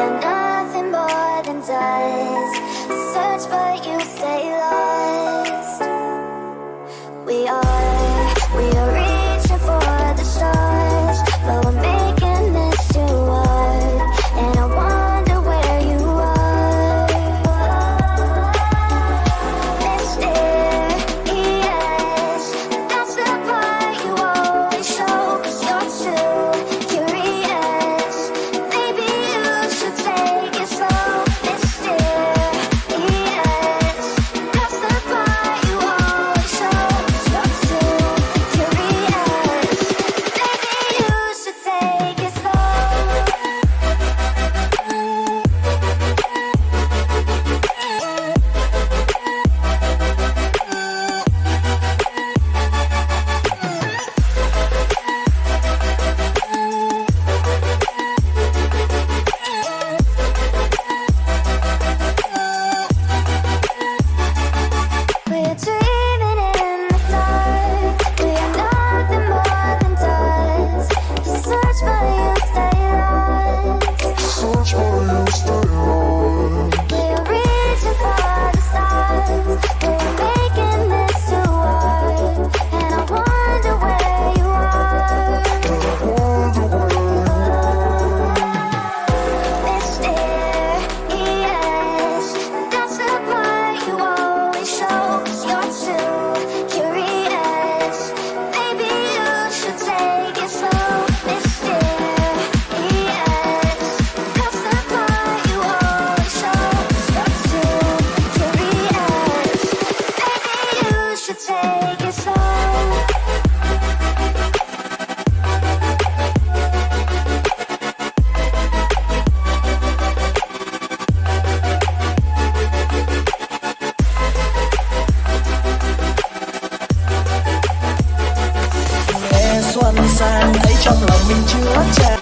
are lòng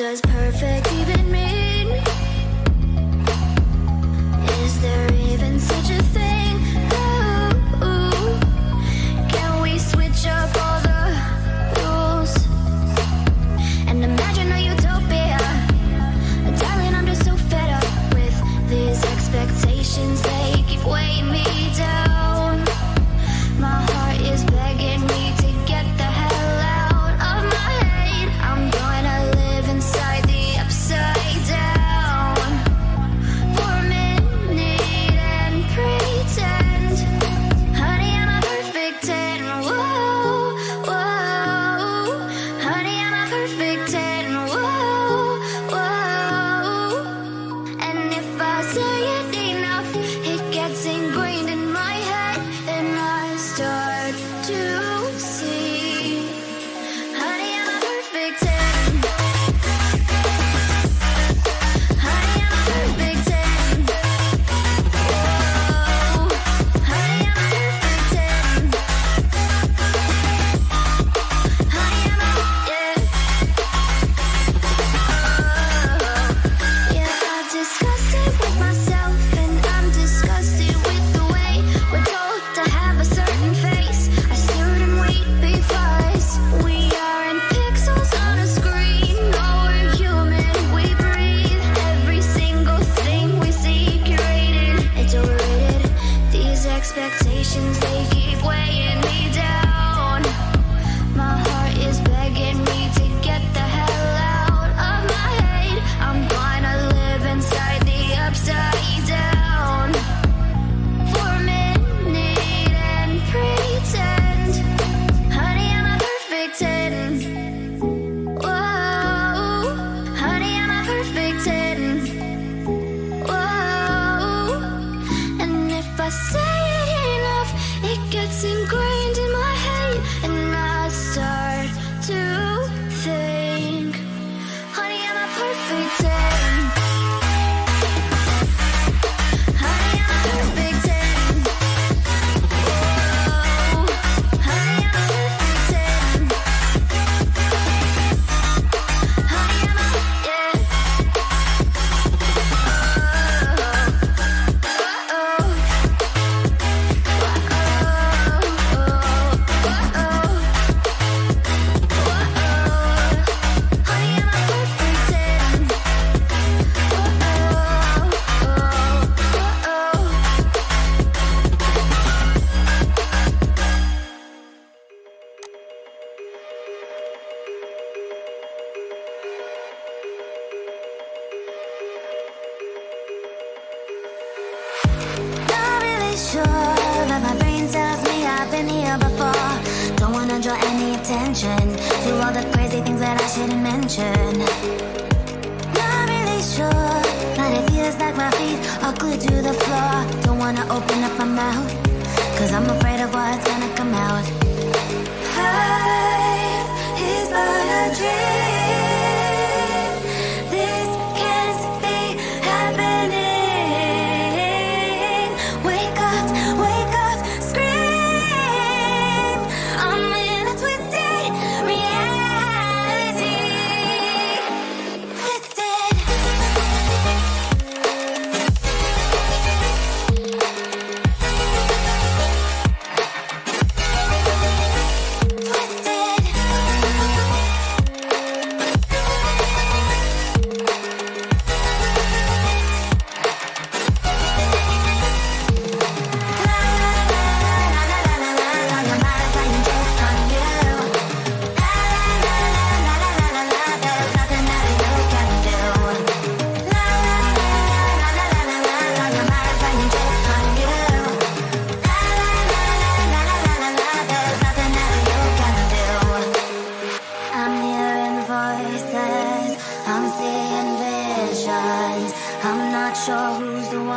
just perfect. Even all the crazy things that I shouldn't mention. Not really sure. But it feels like my feet are glued to the floor. Don't wanna open up my mouth Cause I'm afraid of what's gonna come out. Life is but a dream.